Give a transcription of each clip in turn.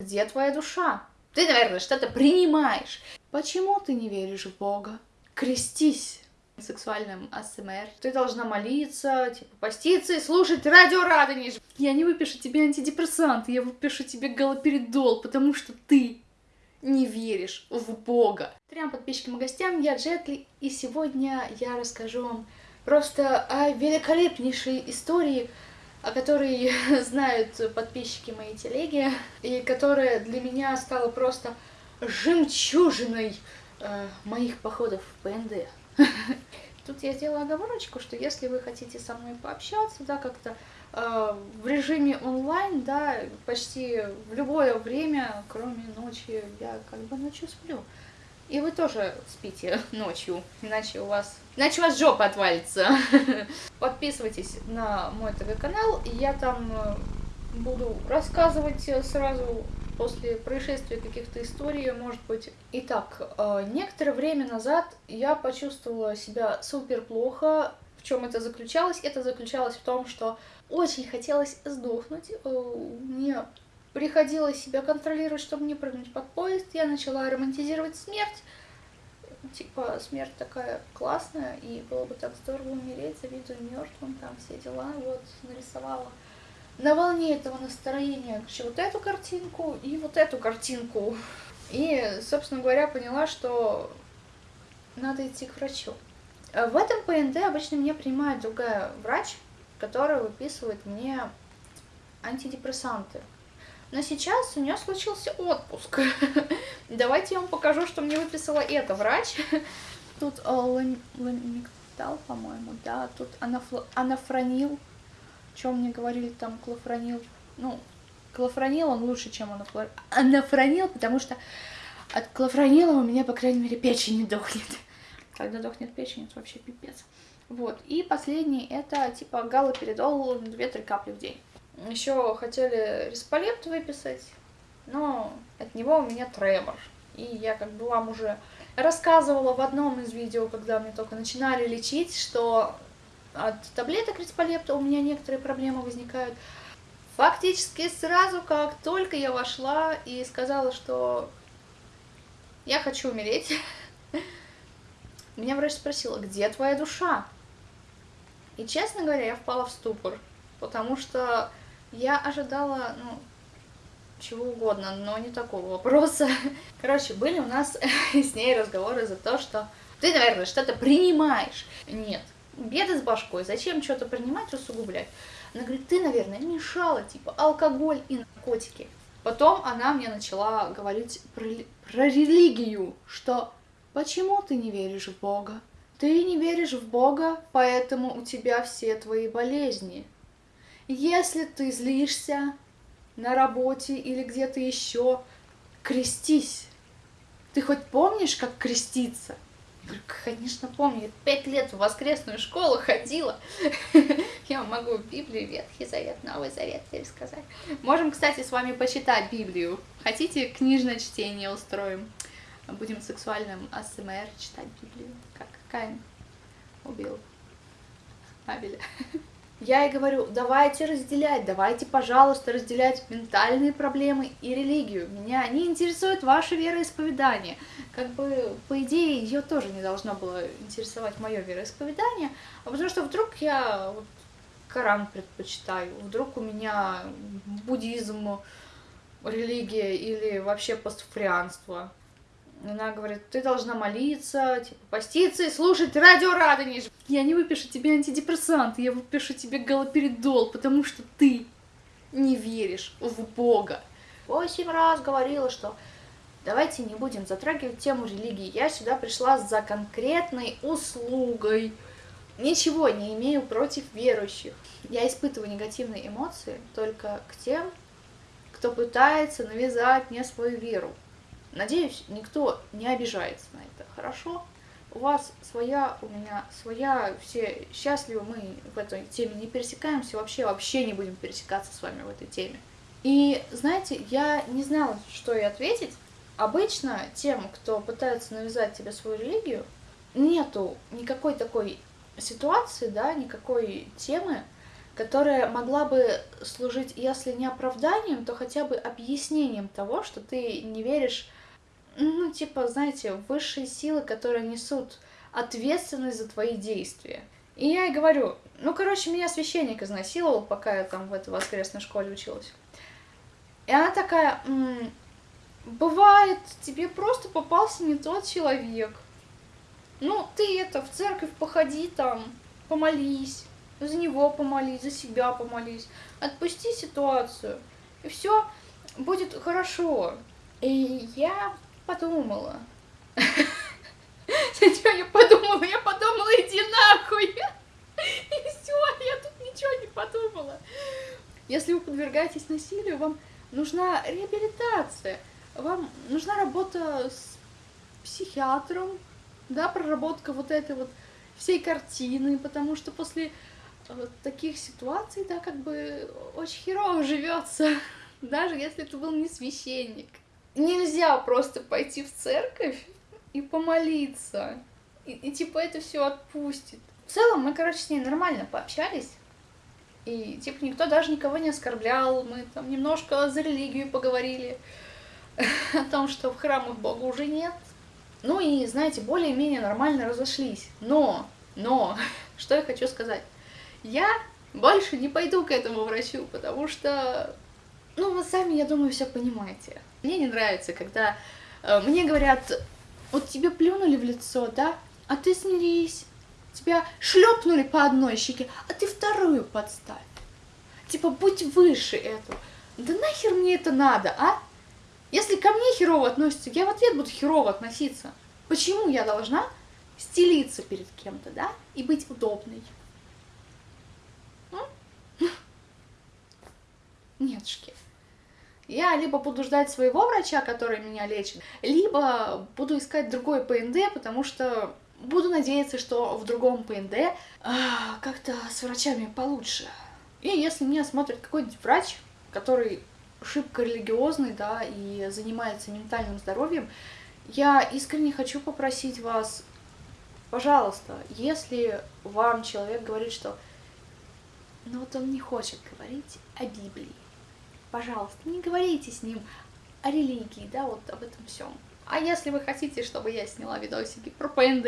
Где твоя душа? Ты, наверное, что-то принимаешь. Почему ты не веришь в Бога? Крестись сексуальным АСМР. Ты должна молиться, типа, поститься и слушать радио Радонеж. Я не выпишу тебе антидепрессант, я выпишу тебе галоперидол, потому что ты не веришь в Бога. Трем подписчикам и гостям, я Джетли, и сегодня я расскажу вам просто о великолепнейшей истории, о которой знают подписчики моей телеги, и которая для меня стала просто жемчужиной э, моих походов в ПНД. Тут я сделала оговорочку, что если вы хотите со мной пообщаться, да, как-то э, в режиме онлайн, да, почти в любое время, кроме ночи, я как бы ночью сплю. И вы тоже спите ночью, иначе у вас, иначе у вас жопа отвалится. Подписывайтесь на мой ТВ-канал, я там э, буду рассказывать сразу после происшествия каких-то историй, может быть. Итак, э, некоторое время назад я почувствовала себя супер плохо. В чем это заключалось? Это заключалось в том, что очень хотелось сдохнуть. Э, мне приходилось себя контролировать, чтобы не прыгнуть под поезд. Я начала романтизировать смерть. Типа, смерть такая классная, и было бы так здорово умереть, завидую мертвым, там все дела, вот, нарисовала на волне этого настроения вот эту картинку и вот эту картинку. И, собственно говоря, поняла, что надо идти к врачу. В этом ПНД обычно меня принимает другая врач, которая выписывает мне антидепрессанты. Но сейчас у нее случился отпуск. Давайте я вам покажу, что мне выписала эта врач. Тут э, ламиктал, по-моему, да, тут анафронил чем мне говорили там клофронил, ну, клофронил он лучше, чем анафронил, потому что от клофронила у меня, по крайней мере, печень не дохнет. Когда дохнет печень, это вообще пипец. Вот, и последний, это типа галоперидол 2-3 капли в день. Еще хотели респалепт выписать, но от него у меня тремор. И я как бы вам уже рассказывала в одном из видео, когда мне только начинали лечить, что от таблеток рисполепта у меня некоторые проблемы возникают. Фактически сразу, как только я вошла и сказала, что я хочу умереть, меня врач спросила, где твоя душа? И, честно говоря, я впала в ступор, потому что я ожидала, ну, чего угодно, но не такого вопроса. Короче, были у нас с ней разговоры за то, что ты, наверное, что-то принимаешь. Нет, беды с башкой, зачем что-то принимать, усугублять? Она говорит, ты, наверное, мешала, типа, алкоголь и наркотики. Потом она мне начала говорить про, про религию, что почему ты не веришь в Бога? Ты не веришь в Бога, поэтому у тебя все твои болезни. Если ты злишься на работе или где-то еще, крестись. Ты хоть помнишь, как креститься? Конечно, помню. Я пять лет в воскресную школу ходила. Я могу Библию, Ветхий Завет, Новый Завет пересказать. Можем, кстати, с вами почитать Библию. Хотите, книжное чтение устроим? Будем сексуальным АСМР читать Библию. Как Каин убил Абеля. Я и говорю, давайте разделять, давайте, пожалуйста, разделять ментальные проблемы и религию. Меня не интересует ваше вероисповедание. Как бы, по идее, ее тоже не должно было интересовать мое вероисповедание, а потому что вдруг я вот, Коран предпочитаю, вдруг у меня буддизм, религия или вообще пастуфрианство. Она говорит, ты должна молиться, типа, поститься и слушать радио Радонеж. Я не выпишу тебе антидепрессант, я выпишу тебе галоперидол, потому что ты не веришь в Бога. Восемь раз говорила, что давайте не будем затрагивать тему религии. Я сюда пришла за конкретной услугой. Ничего не имею против верующих. Я испытываю негативные эмоции только к тем, кто пытается навязать мне свою веру. Надеюсь, никто не обижается на это. Хорошо? У вас своя, у меня своя, все счастливы, мы в этой теме не пересекаемся, вообще, вообще не будем пересекаться с вами в этой теме. И, знаете, я не знала, что ей ответить. Обычно тем, кто пытается навязать тебе свою религию, нету никакой такой ситуации, да, никакой темы, которая могла бы служить, если не оправданием, то хотя бы объяснением того, что ты не веришь, ну, типа, знаете, высшие силы, которые несут ответственность за твои действия. И я и говорю, ну, короче, меня священник изнасиловал, пока я там в этой воскресной школе училась. И она такая, м-м, бывает, тебе просто попался не тот человек. Ну, ты это, в церковь походи там, помолись, за него помолись, за себя помолись, отпусти ситуацию, и все будет хорошо. И я подумала. Зачем я подумала? Я подумала, иди нахуй. И все, я тут ничего не подумала. Если вы подвергаетесь насилию, вам нужна реабилитация, вам нужна работа с психиатром, да, проработка вот этой вот всей картины, потому что после вот таких ситуаций, да, как бы очень херово живется, даже если это был не священник. Нельзя просто пойти в церковь и помолиться, и, и типа это все отпустит. В целом мы, короче, с ней нормально пообщались, и типа никто даже никого не оскорблял, мы там немножко за религию поговорили, о том, что в храмах Бога уже нет. Ну и, знаете, более-менее нормально разошлись. Но, но, что я хочу сказать я больше не пойду к этому врачу, потому что, ну, вы сами, я думаю, все понимаете. Мне не нравится, когда э, мне говорят, вот тебе плюнули в лицо, да, а ты смирись. Тебя шлепнули по одной щеке, а ты вторую подставь. Типа, будь выше этого. Да нахер мне это надо, а? Если ко мне херово относятся, я в ответ буду херово относиться. Почему я должна стелиться перед кем-то, да, и быть удобной? Нетушки. Я либо буду ждать своего врача, который меня лечит, либо буду искать другой ПНД, потому что буду надеяться, что в другом ПНД а, как-то с врачами получше. И если меня смотрит какой-нибудь врач, который шибко религиозный, да, и занимается ментальным здоровьем, я искренне хочу попросить вас, пожалуйста, если вам человек говорит, что ну вот он не хочет говорить о Библии, пожалуйста, не говорите с ним о религии, да, вот об этом всем. А если вы хотите, чтобы я сняла видосики про ПНД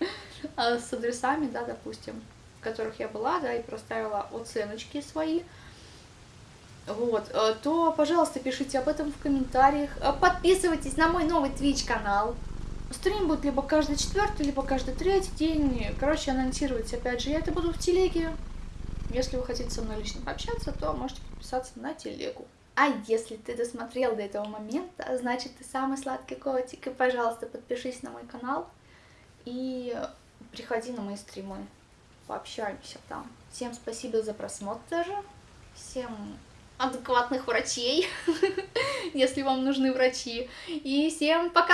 а, с адресами, да, допустим, в которых я была, да, и проставила оценочки свои, вот, э, то, пожалуйста, пишите об этом в комментариях. Э, подписывайтесь на мой новый Twitch канал. Стрим будет либо каждый четвертый, либо каждый третий день. Короче, анонсировать, опять же, я это буду в телеге. Если вы хотите со мной лично пообщаться, то можете подписаться на телегу. А если ты досмотрел до этого момента, значит ты самый сладкий котик. И, пожалуйста, подпишись на мой канал и приходи на мои стримы. Пообщаемся там. Всем спасибо за просмотр. Всем адекватных врачей, если вам нужны врачи. И всем пока!